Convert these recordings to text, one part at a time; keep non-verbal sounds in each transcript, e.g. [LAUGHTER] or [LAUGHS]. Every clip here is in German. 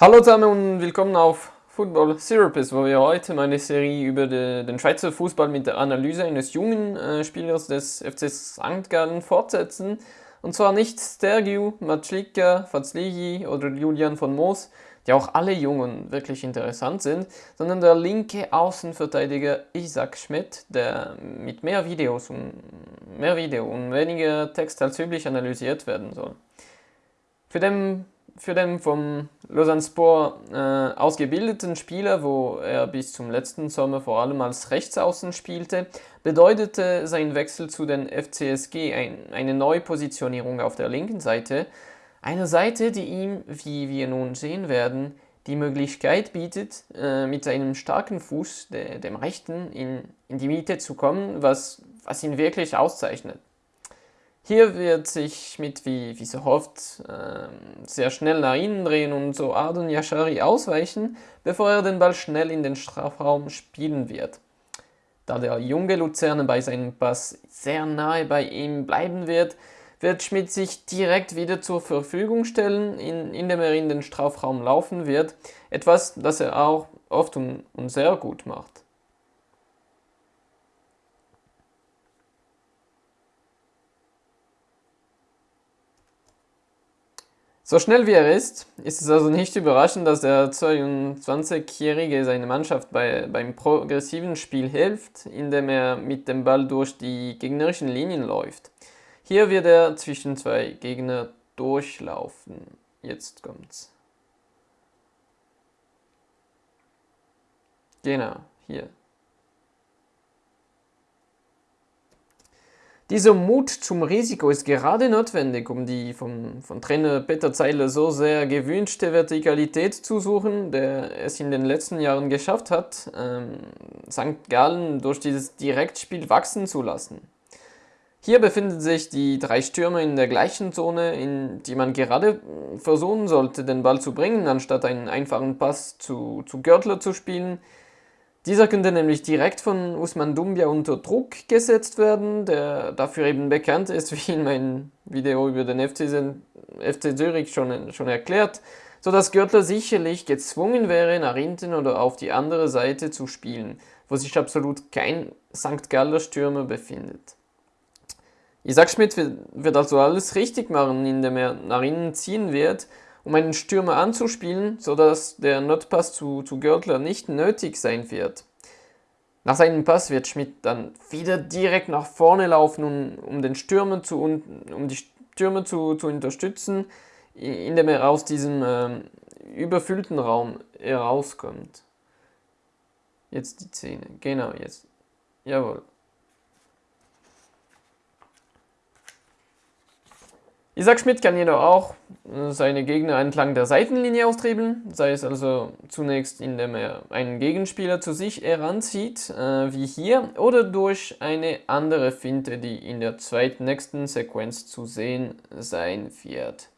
Hallo zusammen und willkommen auf Football Therapist, wo wir heute meine Serie über de, den Schweizer Fußball mit der Analyse eines jungen äh, Spielers des FC St. Gallen fortsetzen. Und zwar nicht Stergiu, Matschlika, Fazligi oder Julian von Moos, die auch alle jung und wirklich interessant sind, sondern der linke Außenverteidiger Isaac Schmidt, der mit mehr Videos und mehr Video und weniger Text als üblich analysiert werden soll. Für den für den vom Lausanne Sport äh, ausgebildeten Spieler, wo er bis zum letzten Sommer vor allem als Rechtsaußen spielte, bedeutete sein Wechsel zu den FCSG ein, eine Neupositionierung auf der linken Seite. Eine Seite, die ihm, wie wir nun sehen werden, die Möglichkeit bietet, äh, mit seinem starken Fuß, de, dem rechten, in, in die Mitte zu kommen, was, was ihn wirklich auszeichnet. Hier wird sich mit, wie, wie so oft, äh, sehr schnell nach innen drehen und so Adon Yashari ausweichen, bevor er den Ball schnell in den Strafraum spielen wird. Da der junge Luzerne bei seinem Pass sehr nahe bei ihm bleiben wird, wird Schmidt sich direkt wieder zur Verfügung stellen, in, indem er in den Strafraum laufen wird, etwas, das er auch oft und sehr gut macht. So schnell wie er ist, ist es also nicht überraschend, dass der 22-Jährige seine Mannschaft bei, beim progressiven Spiel hilft, indem er mit dem Ball durch die gegnerischen Linien läuft. Hier wird er zwischen zwei Gegner durchlaufen. Jetzt kommt's. Genau, hier. Dieser Mut zum Risiko ist gerade notwendig, um die vom, von Trainer Peter Zeiler so sehr gewünschte Vertikalität zu suchen, der es in den letzten Jahren geschafft hat, ähm, St. Gallen durch dieses Direktspiel wachsen zu lassen. Hier befinden sich die drei Stürmer in der gleichen Zone, in die man gerade versuchen sollte, den Ball zu bringen, anstatt einen einfachen Pass zu, zu Görtler zu spielen, dieser könnte nämlich direkt von Usman Dumbia unter Druck gesetzt werden, der dafür eben bekannt ist, [LAUGHS] wie in meinem Video über den FC, FC Zürich schon, schon erklärt, sodass Görtler sicherlich gezwungen wäre, nach hinten oder auf die andere Seite zu spielen, wo sich absolut kein St. Galler Stürmer befindet. Isaac Schmidt wird also alles richtig machen, indem er nach innen ziehen wird um einen Stürmer anzuspielen, sodass der Notpass zu, zu Görtler nicht nötig sein wird. Nach seinem Pass wird Schmidt dann wieder direkt nach vorne laufen, um, um den Stürmer zu, um die Stürmer zu, zu unterstützen, indem er aus diesem ähm, überfüllten Raum herauskommt. Jetzt die Szene, genau jetzt. Jawohl. Isaac Schmidt kann jedoch auch äh, seine Gegner entlang der Seitenlinie austriebeln, sei es also zunächst indem er einen Gegenspieler zu sich heranzieht, äh, wie hier, oder durch eine andere Finte, die in der zweitnächsten Sequenz zu sehen sein wird.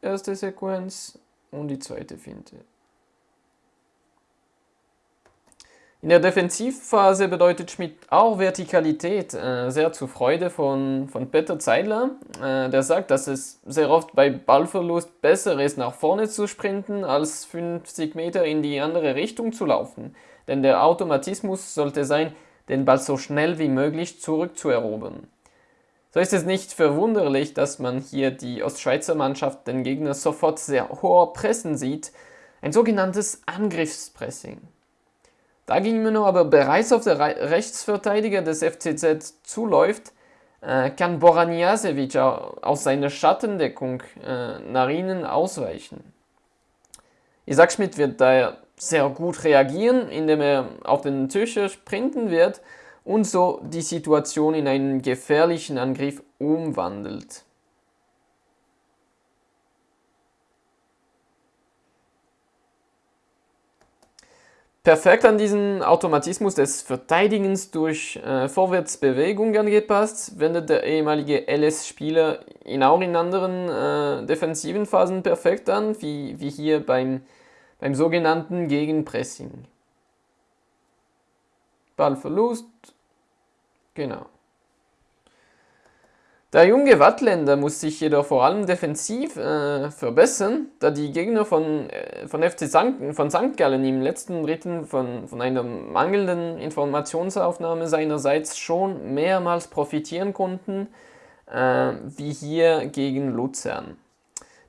Erste Sequenz und die zweite Finte. In der Defensivphase bedeutet Schmidt auch Vertikalität, äh, sehr zur Freude von, von Peter Zeidler. Äh, der sagt, dass es sehr oft bei Ballverlust besser ist, nach vorne zu sprinten, als 50 Meter in die andere Richtung zu laufen. Denn der Automatismus sollte sein, den Ball so schnell wie möglich zurückzuerobern. So ist es nicht verwunderlich, dass man hier die Ostschweizer Mannschaft den Gegner sofort sehr hoher pressen sieht, ein sogenanntes Angriffspressing. Da ging Dagegen aber bereits auf der Rechtsverteidiger des FCZ zuläuft, äh, kann Boraniasevic aus seiner Schattendeckung äh, nach ihnen ausweichen. Isaac Schmidt wird daher sehr gut reagieren, indem er auf den Tischer sprinten wird und so die Situation in einen gefährlichen Angriff umwandelt. Perfekt an diesen Automatismus des Verteidigens durch äh, Vorwärtsbewegung angepasst, wendet der ehemalige LS-Spieler ihn auch in anderen äh, defensiven Phasen perfekt an, wie, wie hier beim, beim sogenannten Gegenpressing. Ballverlust, genau. Der junge Wattländer muss sich jedoch vor allem defensiv äh, verbessern, da die Gegner von, äh, von FC St. von St. Gallen im letzten Dritten von, von einer mangelnden Informationsaufnahme seinerseits schon mehrmals profitieren konnten, äh, wie hier gegen Luzern.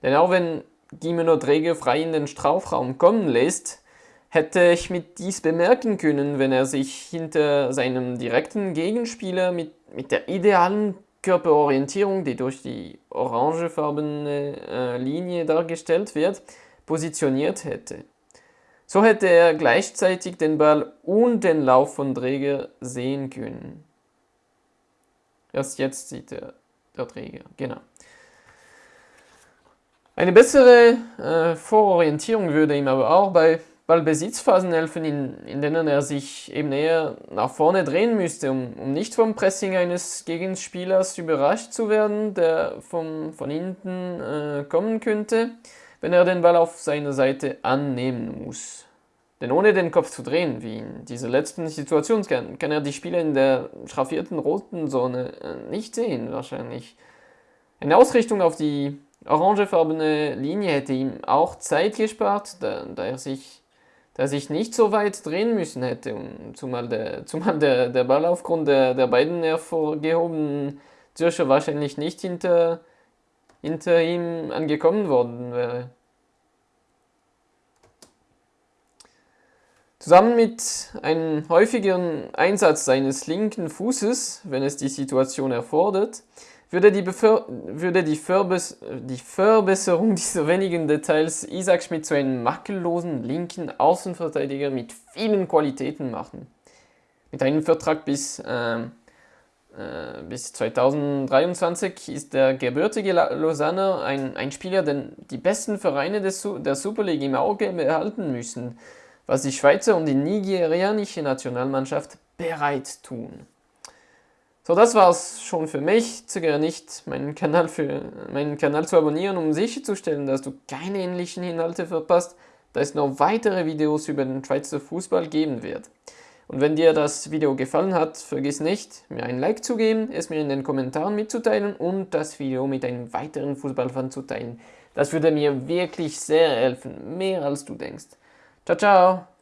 Denn auch wenn Gimeno Träger frei in den Strafraum kommen lässt, hätte ich mit dies bemerken können, wenn er sich hinter seinem direkten Gegenspieler mit, mit der idealen Körperorientierung, die durch die orangefarbene äh, Linie dargestellt wird, positioniert hätte. So hätte er gleichzeitig den Ball und den Lauf von Träger sehen können. Erst jetzt sieht er der Träger, genau. Eine bessere äh, Vororientierung würde ihm aber auch bei Ballbesitzphasen helfen, in, in denen er sich eben eher nach vorne drehen müsste, um, um nicht vom Pressing eines Gegenspielers überrascht zu werden, der vom, von hinten äh, kommen könnte, wenn er den Ball auf seiner Seite annehmen muss. Denn ohne den Kopf zu drehen, wie in dieser letzten Situation, kann, kann er die Spieler in der schraffierten roten Zone äh, nicht sehen, wahrscheinlich. Eine Ausrichtung auf die orangefarbene Linie hätte ihm auch Zeit gespart, da, da er sich dass ich nicht so weit drehen müssen hätte, zumal der, [LAUGHS] zumal der, der Ball aufgrund der, der beiden hervorgehobenen Zürcher wahrscheinlich nicht hinter, hinter ihm angekommen worden wäre. Zusammen mit einem häufigeren Einsatz seines linken Fußes, wenn es die Situation erfordert, würde die, Beför würde die, Verbes die Verbesserung [LAUGHS] dieser wenigen Details Isaac Schmidt zu einem makellosen linken Außenverteidiger mit vielen Qualitäten machen. Mit einem Vertrag bis, äh, äh, bis 2023 ist der gebürtige Lausanne ein, ein Spieler, den die besten Vereine des, der Super League im Auge behalten müssen, was die Schweizer und die nigerianische Nationalmannschaft bereit tun. So, das war's schon für mich. Zögere nicht, meinen Kanal, für, meinen Kanal zu abonnieren, um sicherzustellen, dass du keine ähnlichen Inhalte verpasst, da es noch weitere Videos über den Schweizer Fußball geben wird. Und wenn dir das Video gefallen hat, vergiss nicht, mir ein Like zu geben, es mir in den Kommentaren mitzuteilen und das Video mit einem weiteren Fußballfan zu teilen. Das würde mir wirklich sehr helfen, mehr als du denkst. Ciao, ciao!